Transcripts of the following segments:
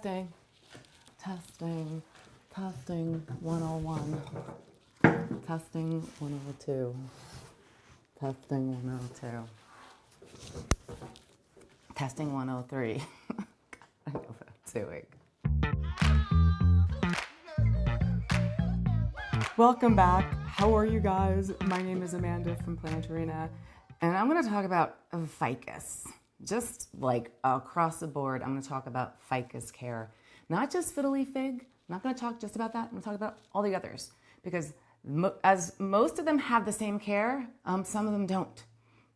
Testing, testing, testing 101, testing 102, testing 102, testing 103. I know what I'm doing. Welcome back. How are you guys? My name is Amanda from Plant Arena, and I'm going to talk about ficus. Just like across the board, I'm going to talk about ficus care. Not just fiddle leaf fig. I'm not going to talk just about that. I'm going to talk about all the others because mo- as most of them have the same care, um, some of them don't.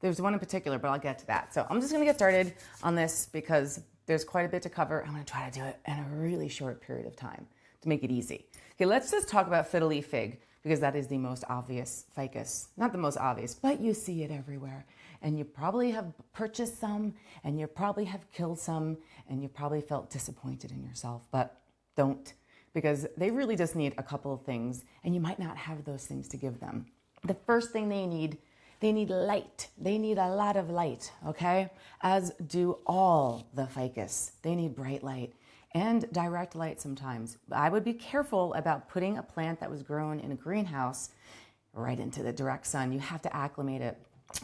There's one in particular, but I'll get to that. So I'm just going to get started on this because there's quite a bit to cover. I'm going to try to do it in a really short period of time to make it easy. Okay, let's just talk about fiddle leaf fig because that is the most obvious ficus. Not the most obvious, but you see it everywhere. And you probably have purchased some, and you probably have killed some, and you probably felt disappointed in yourself, but don't because they really just need a couple of things, and you might not have those things to give them. The first thing they need they need light. They need a lot of light, okay? As do all the ficus. They need bright light and direct light sometimes. I would be careful about putting a plant that was grown in a greenhouse right into the direct sun. You have to acclimate it.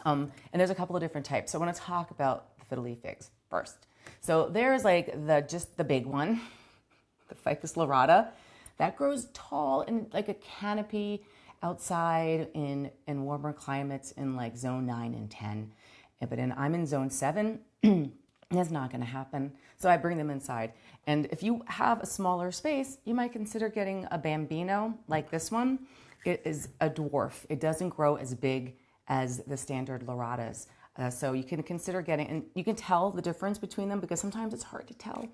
Um, and there's a couple of different types. So I want to talk about the fiddle leaf figs first. So there's like the just the big one, the Ficus lyrata, that grows tall in like a canopy outside in, in warmer climates in like zone 9 and 10. But in, I'm in zone 7. That's not going to happen. So I bring them inside. And if you have a smaller space, you might consider getting a bambino like this one. It is a dwarf. It doesn't grow as big as the standard lyratas. Uh, so you can consider getting, and you can tell the difference between them because sometimes it's hard to tell.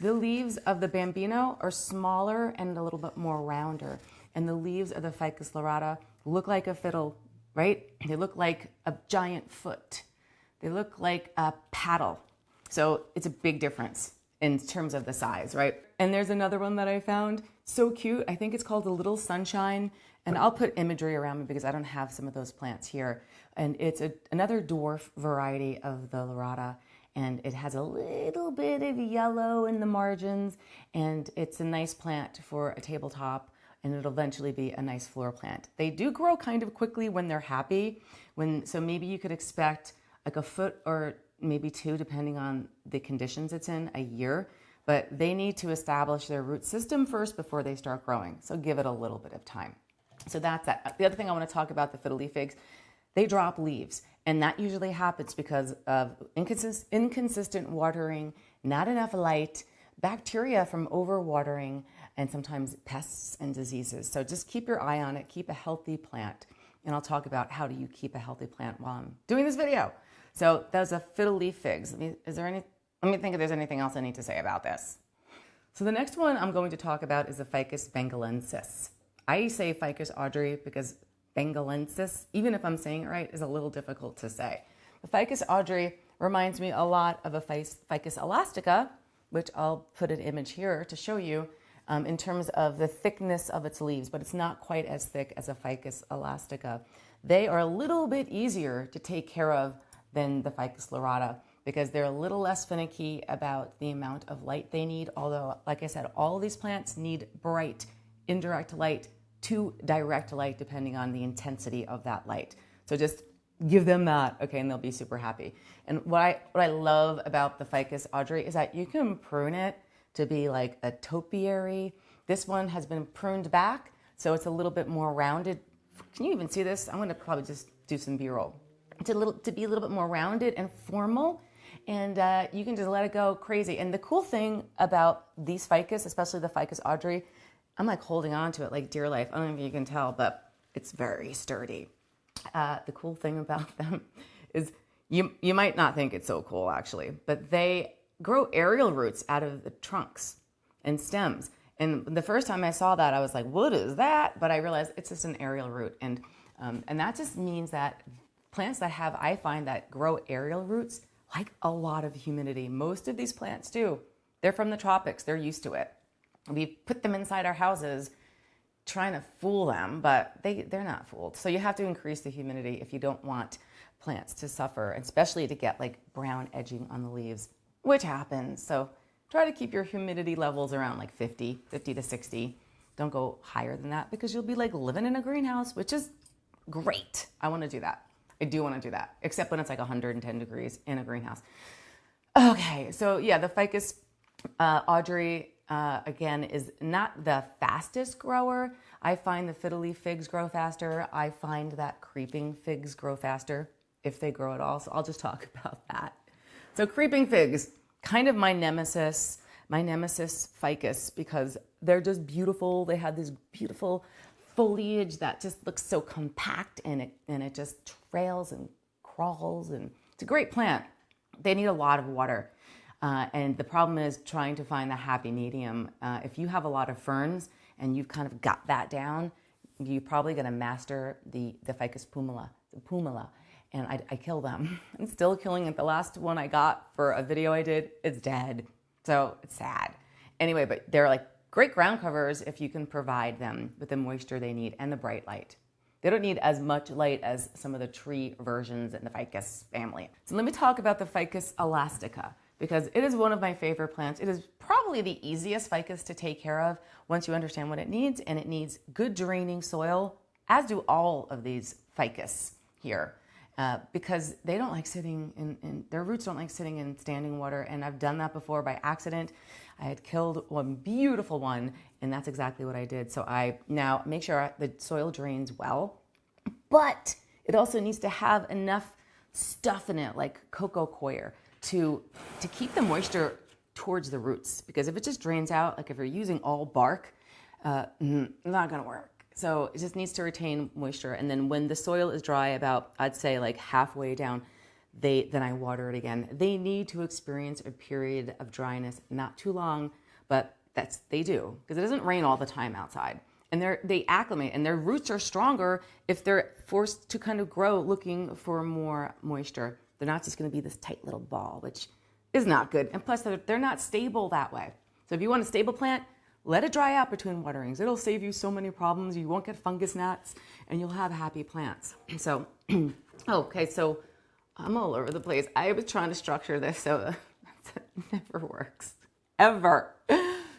The leaves of the bambino are smaller and a little bit more rounder and the leaves of the Ficus lyrata look like a fiddle, right? They look like a giant foot. They look like a paddle. So it's a big difference in terms of the size, right? And there's another one that I found so cute. I think it's called the Little Sunshine. And I'll put imagery around me because I don't have some of those plants here. And it's a, another dwarf variety of the lyrata. And it has a little bit of yellow in the margins. And it's a nice plant for a tabletop and it'll eventually be a nice floor plant. They do grow kind of quickly when they're happy. When so maybe you could expect like a foot or maybe two, depending on the conditions it's in, a year. But they need to establish their root system first before they start growing. So give it a little bit of time. So that's that. The other thing I want to talk about the fiddle leaf figs, they drop leaves. And that usually happens because of inconsist- inconsistent watering, not enough light, bacteria from overwatering, and sometimes pests and diseases. So just keep your eye on it, keep a healthy plant. And I'll talk about how do you keep a healthy plant while I'm doing this video. So those are fiddle leaf figs. Is there any, let me think if there's anything else I need to say about this. So the next one I'm going to talk about is the Ficus bengalensis. I say Ficus audrey because bengalensis, even if I'm saying it right, is a little difficult to say. The Ficus audrey reminds me a lot of a Ficus elastica, which I'll put an image here to show you, um, in terms of the thickness of its leaves, but it's not quite as thick as a Ficus elastica. They are a little bit easier to take care of than the Ficus lyrata because they're a little less finicky about the amount of light they need. Although, like I said, all these plants need bright, indirect light to direct light depending on the intensity of that light. So just give them that, okay, and they'll be super happy. And what I, what I love about the Ficus audrey is that you can prune it to be like a topiary. This one has been pruned back, so it's a little bit more rounded. Can you even see this? I'm gonna probably just do some B-roll. To, little, to be a little bit more rounded and formal, and uh, you can just let it go crazy. And the cool thing about these ficus, especially the ficus audrey, I'm like holding on to it like dear life. I don't know if you can tell, but it's very sturdy. Uh, the cool thing about them is you you might not think it's so cool actually, but they grow aerial roots out of the trunks and stems. And the first time I saw that, I was like, what is that? But I realized it's just an aerial root. And, um, and that just means that plants that have, I find that grow aerial roots like a lot of humidity. Most of these plants do. They're from the tropics, they're used to it. We put them inside our houses trying to fool them, but they, they're not fooled. So you have to increase the humidity if you don't want plants to suffer, especially to get like brown edging on the leaves which happens. So try to keep your humidity levels around like 50, 50 to 60. Don't go higher than that because you'll be like living in a greenhouse, which is great. I want to do that. I do want to do that, except when it's like 110 degrees in a greenhouse. Okay, so yeah, the ficus, uh, Audrey, uh, again, is not the fastest grower. I find the fiddle leaf figs grow faster. I find that creeping figs grow faster if they grow at all. So I'll just talk about that. So creeping figs, kind of my nemesis, my nemesis ficus, because they're just beautiful. They have this beautiful foliage that just looks so compact and it, and it just trails and crawls and it's a great plant. They need a lot of water. Uh, and the problem is trying to find the happy medium. Uh, if you have a lot of ferns and you've kind of got that down, you're probably going to master the, the Ficus pumila, the pumila. And I, I kill them. I'm still killing it. The last one I got for a video I did, it's dead. So it's sad. Anyway, but they're like great ground covers if you can provide them with the moisture they need and the bright light. They don't need as much light as some of the tree versions in the ficus family. So let me talk about the ficus elastica because it is one of my favorite plants. It is probably the easiest ficus to take care of once you understand what it needs and it needs good draining soil, as do all of these ficus here. Uh, because they don't like sitting in, in, their roots don't like sitting in standing water and i've done that before by accident i had killed one beautiful one and that's exactly what i did. So i now make sure the soil drains well but it also needs to have enough stuff in it like coco coir to to keep the moisture towards the roots. Because if it just drains out like if you're using all bark uh, not gonna work. So it just needs to retain moisture. And then when the soil is dry, about I'd say like halfway down, they then I water it again. They need to experience a period of dryness, not too long, but that's they do because it doesn't rain all the time outside. And they they acclimate and their roots are stronger if they're forced to kind of grow looking for more moisture. They're not just going to be this tight little ball, which is not good. And plus, they're, they're not stable that way. So if you want a stable plant, let it dry out between waterings. It'll save you so many problems. You won't get fungus gnats and you'll have happy plants. So, oh, okay, so I'm all over the place. I was trying to structure this so it never works, ever.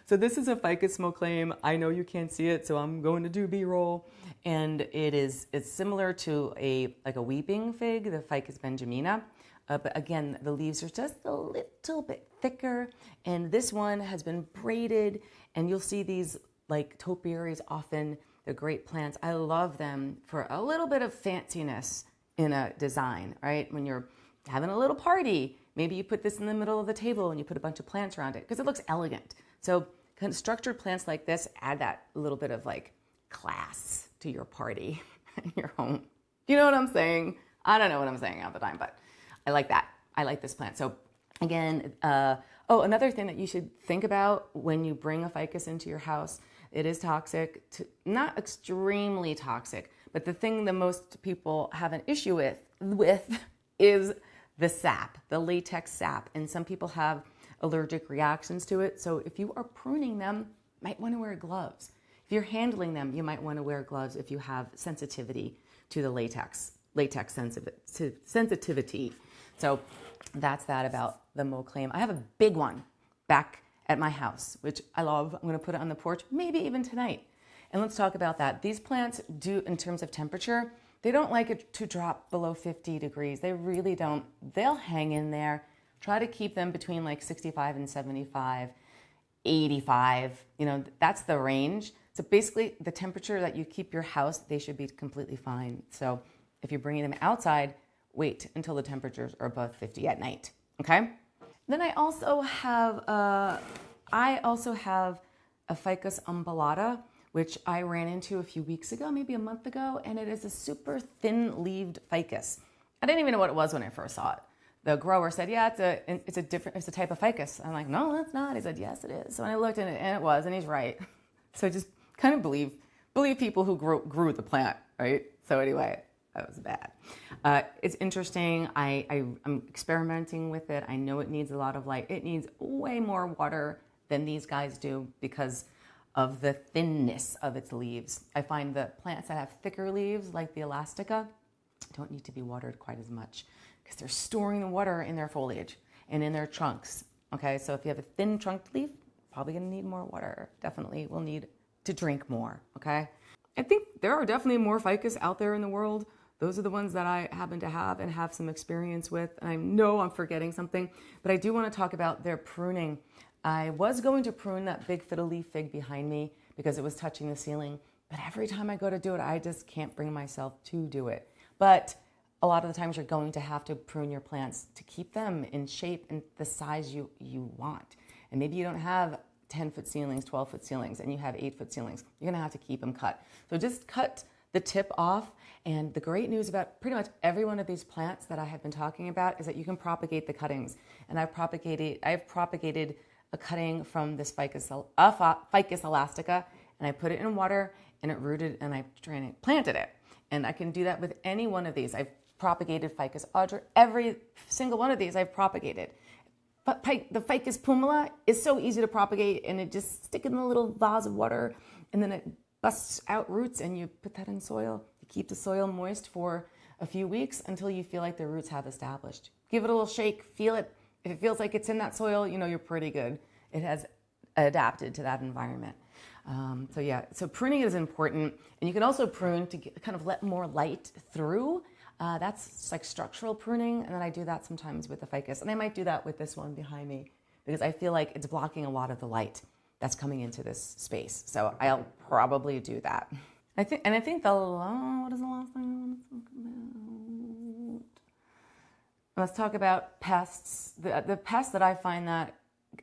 So this is a ficus moclame. I know you can't see it, so I'm going to do B-roll. And it is it's similar to a like a weeping fig, the ficus benjamina. Uh, but again, the leaves are just a little bit thicker. And this one has been braided and you'll see these like topiaries often, they're great plants. I love them for a little bit of fanciness in a design, right? When you're having a little party, maybe you put this in the middle of the table and you put a bunch of plants around it because it looks elegant. So structured plants like this add that little bit of like class to your party in your home. You know what I'm saying? I don't know what I'm saying all the time, but I like that. I like this plant. So again, uh, Oh, another thing that you should think about when you bring a ficus into your house, it is toxic, to, not extremely toxic, but the thing that most people have an issue with, with is the sap, the latex sap. And some people have allergic reactions to it. So if you are pruning them, you might want to wear gloves. If you're handling them, you might want to wear gloves if you have sensitivity to the latex, latex sensitivity. So that's that about the Moclame. I have a big one back at my house, which I love. I'm gonna put it on the porch, maybe even tonight. And let's talk about that. These plants do, in terms of temperature, they don't like it to drop below 50 degrees. They really don't. They'll hang in there. Try to keep them between like 65 and 75, 85. You know, that's the range. So basically, the temperature that you keep your house, they should be completely fine. So if you're bringing them outside, wait until the temperatures are above 50 at night, okay? Then I also have, uh, I also have a Ficus umbellata, which I ran into a few weeks ago, maybe a month ago, and it is a super thin-leaved ficus. I didn't even know what it was when I first saw it. The grower said, "Yeah, it's a it's a different it's a type of ficus." I'm like, "No, that's not." He said, "Yes, it is." So when I looked at it, and it was, and he's right. So just kind of believe believe people who grew grew the plant, right? So anyway, that was bad. Uh, it's interesting. I, I, I'm experimenting with it. I know it needs a lot of light. It needs way more water than these guys do because of the thinness of its leaves. I find that plants that have thicker leaves, like the elastica, don't need to be watered quite as much because they're storing the water in their foliage and in their trunks Okay, so if you have a thin trunked leaf, probably gonna need more water. Definitely will need to drink more, okay? I think there are definitely more ficus out there in the world. Those are the ones that I happen to have and have some experience with. I know I'm forgetting something, but I do want to talk about their pruning. I was going to prune that big fiddle leaf fig behind me because it was touching the ceiling, but every time I go to do it, I just can't bring myself to do it. But a lot of the times you're going to have to prune your plants to keep them in shape and the size you, you want. And maybe you don't have 10 foot ceilings, 12 foot ceilings, and you have 8 foot ceilings. You're gonna have to keep them cut. So just cut the tip off. And the great news about pretty much every one of these plants that I have been talking about is that you can propagate the cuttings. And I've propagated, I've propagated a cutting from this Ficus, uh, Ficus elastica, and I put it in water and it rooted and I planted it. And I can do that with any one of these. I've propagated Ficus audra. Every single one of these I've propagated. But the Ficus pumila is so easy to propagate and it just stick in a little vase of water and then it busts out roots and you put that in soil. You keep the soil moist for a few weeks until you feel like the roots have established. Give it a little shake, feel it. If it feels like it's in that soil, you know you're pretty good. It has adapted to that environment. Um, so yeah, so pruning is important. And you can also prune to get, kind of let more light through. Uh, that's like structural pruning. And then I do that sometimes with the ficus. And I might do that with this one behind me because I feel like it's blocking a lot of the light that's coming into this space. So I'll probably do that. I think, and I think the what is the last thing I want to talk about? Let's talk about pests. The, the pests that I find that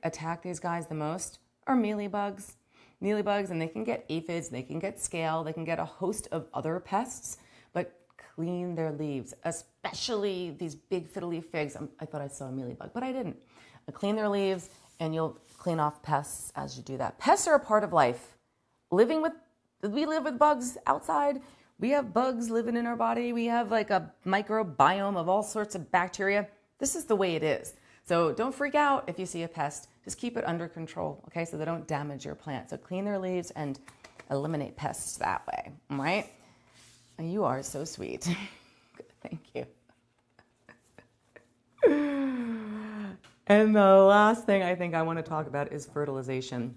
attack these guys the most are mealybugs. Mealybugs, and they can get aphids, they can get scale, they can get a host of other pests, but clean their leaves, especially these big fiddle leaf figs. Um, I thought I saw a mealybug, but I didn't. Uh, clean their leaves, and you'll clean off pests as you do that. Pests are a part of life. Living with, we live with bugs outside. We have bugs living in our body. We have like a microbiome of all sorts of bacteria. This is the way it is. So don't freak out if you see a pest. Just keep it under control, okay, so they don't damage your plant. So clean their leaves and eliminate pests that way, right? You are so sweet. Thank you. And the last thing I think I want to talk about is fertilization.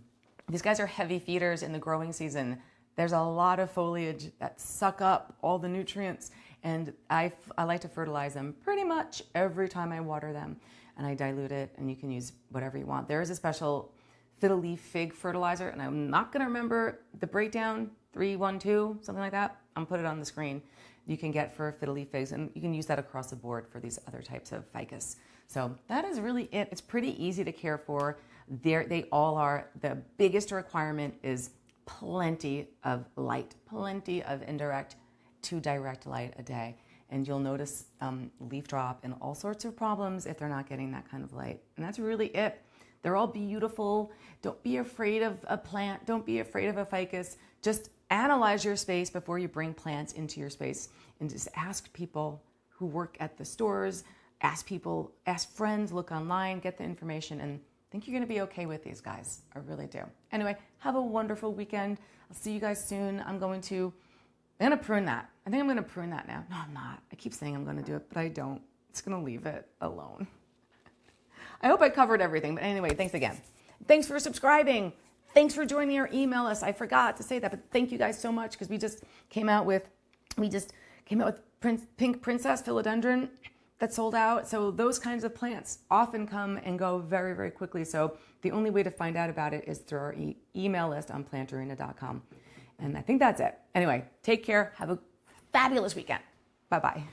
These guys are heavy feeders in the growing season. There's a lot of foliage that suck up all the nutrients, and I, I like to fertilize them pretty much every time I water them. And I dilute it, and you can use whatever you want. There is a special fiddle leaf fig fertilizer, and I'm not going to remember the breakdown 312, something like that. I'm put it on the screen. You can get for fiddle leaf figs, and you can use that across the board for these other types of ficus. So that is really it. It's pretty easy to care for. They're, they all are. The biggest requirement is plenty of light, plenty of indirect to direct light a day. And you'll notice um, leaf drop and all sorts of problems if they're not getting that kind of light. And that's really it. They're all beautiful. Don't be afraid of a plant. Don't be afraid of a ficus. Just analyze your space before you bring plants into your space and just ask people who work at the stores, ask people, ask friends, look online, get the information, and Think you're going to be okay with these guys. I really do. Anyway, have a wonderful weekend. I'll see you guys soon. I'm going to, I'm going to prune that. I think I'm going to prune that now. No, I'm not. I keep saying I'm going to do it, but I don't. It's going to leave it alone. I hope I covered everything. But anyway, thanks again. Thanks for subscribing. Thanks for joining our email list. I forgot to say that, but thank you guys so much because we just came out with, we just came out with Prince, Pink Princess Philodendron that sold out. So those kinds of plants often come and go very, very quickly. So the only way to find out about it is through our e email list on plantarena.com. And I think that's it. Anyway, take care. Have a fabulous weekend. Bye bye.